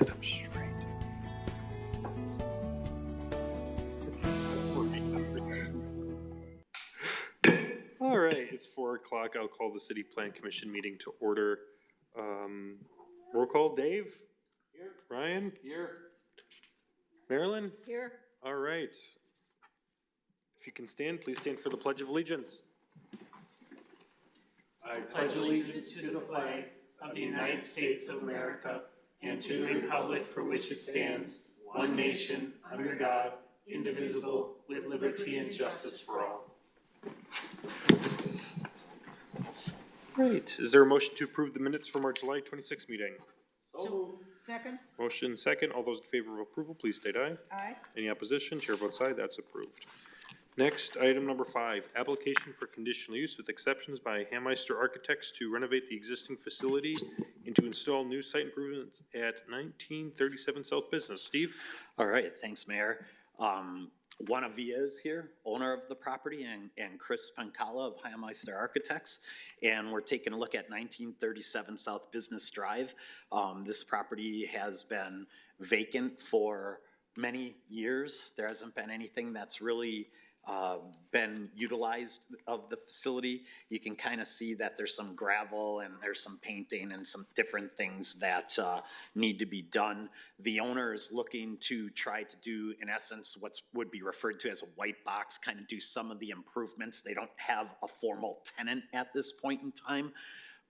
Sit up straight. All right, it's four o'clock. I'll call the city plan commission meeting to order. Um, roll call, Dave? Here. Ryan? Here. Marilyn? Here. All right. If you can stand, please stand for the Pledge of Allegiance. I pledge allegiance to the flag of the United States of America and to the republic for which it stands, one nation, under God, indivisible, with liberty and justice for all. Right, is there a motion to approve the minutes from our July twenty-sixth meeting? So, second? Motion second, all those in favor of approval, please state aye. Aye. Any opposition? Chair votes aye, that's approved. Next, item number five, application for conditional use with exceptions by Hammeister Architects to renovate the existing facility and to install new site improvements at nineteen thirty-seven South Business. Steve? All right, thanks, Mayor. Um, Juana Villa is here, owner of the property, and, and Chris Pancala of Highmeister Architects. And we're taking a look at nineteen thirty-seven South Business Drive. Um, this property has been vacant for many years. There hasn't been anything that's really, uh, been utilized of the facility. You can kind of see that there's some gravel and there's some painting and some different things that, uh, need to be done. The owner is looking to try to do, in essence, what's, would be referred to as a white box, kind of do some of the improvements. They don't have a formal tenant at this point in time.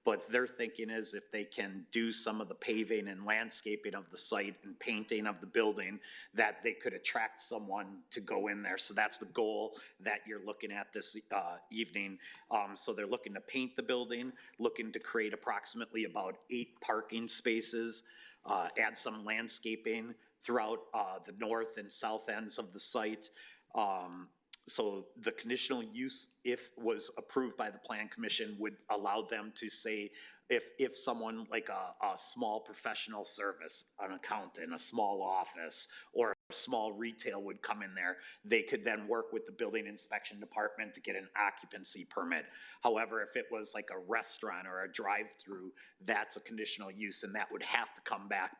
But their thinking is if they can do some of the paving and landscaping of the site and painting of the building, that they could attract someone to go in there. So that's the goal that you're looking at this, uh, evening. Um, so they're looking to paint the building, looking to create approximately about eight parking spaces, uh, add some landscaping throughout, uh, the north and south ends of the site. Um, so the conditional use, if was approved by the plan commission, would allow them to say, if, if someone like a, a small professional service, an accountant, a small office, or a small retail would come in there, they could then work with the building inspection department to get an occupancy permit. However, if it was like a restaurant or a drive-through, that's a conditional use, and that would have to come back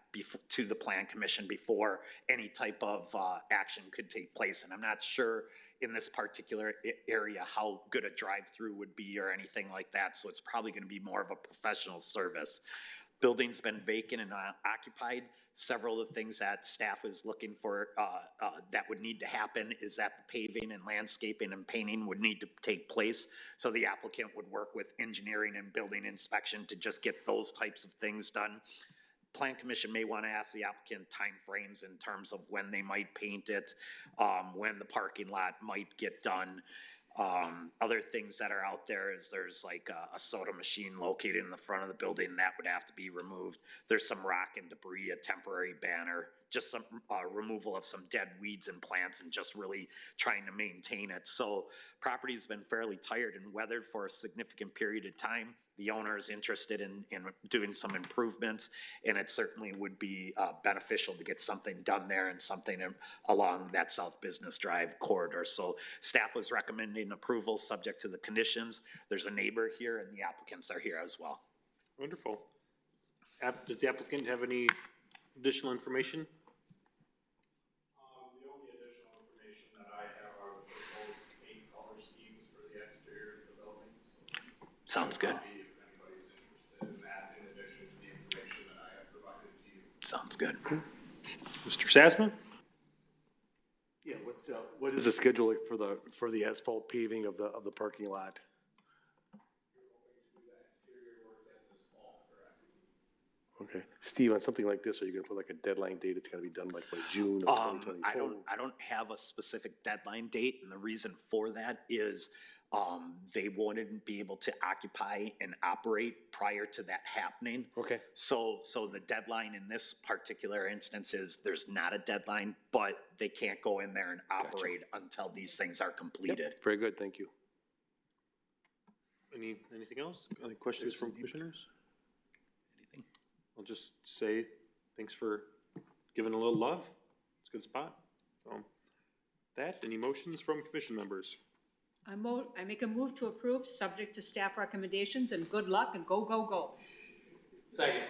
to the plan commission before any type of, uh, action could take place. And I'm not sure in this particular area how good a drive-through would be or anything like that, so it's probably gonna be more of a professional service. Building's been vacant and uh, occupied. Several of the things that staff is looking for, uh, uh, that would need to happen is that the paving and landscaping and painting would need to take place. So the applicant would work with engineering and building inspection to just get those types of things done. Plan Commission may want to ask the applicant timeframes in terms of when they might paint it, um, when the parking lot might get done. Um, other things that are out there is there's like a, a soda machine located in the front of the building that would have to be removed. There's some rock and debris, a temporary banner, just some, uh, removal of some dead weeds and plants and just really trying to maintain it. So property's been fairly tired and weathered for a significant period of time. The owner is interested in, in doing some improvements, and it certainly would be, uh, beneficial to get something done there and something in- along that South Business Drive corridor. So staff was recommending approval, subject to the conditions. There's a neighbor here, and the applicants are here as well. Wonderful. App, does the applicant have any additional information? Um, the Sounds good. Mr. Sasma? Yeah, what's, uh, what is the schedule for the, for the asphalt paving of the, of the parking lot? Okay, Steve, on something like this, are you gonna put like a deadline date, it's gotta be done like by June of twenty Um, twenty-four? I don't, I don't have a specific deadline date, and the reason for that is, um, they wouldn't be able to occupy and operate prior to that happening. Okay, So, so the deadline in this particular instance is, there's not a deadline, but they can't go in there and operate until these things are completed. very good, thank you. Any, anything else? Any questions from commissioners? Anything? I'll just say, thanks for giving a little love. It's a good spot. So, that, any motions from commission members? I mo, I make a move to approve, subject to staff recommendations, and good luck, and go, go, go. Second.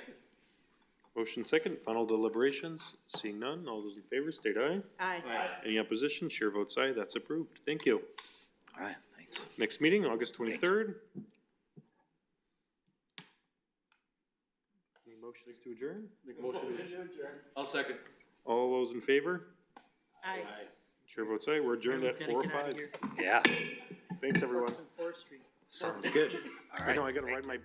Motion second, final deliberations, seeing none, all those in favor state aye. Aye. Any opposition, chair votes aye, that's approved. Thank you. All right, thanks. Next meeting, August twenty-third. Any motions to adjourn? I'll second. All those in favor? Aye. Chair votes aye, we're adjourned at four oh five. Yeah, Thanks, everyone. Fourth Street. sounds good. All I right. know, I gotta ride my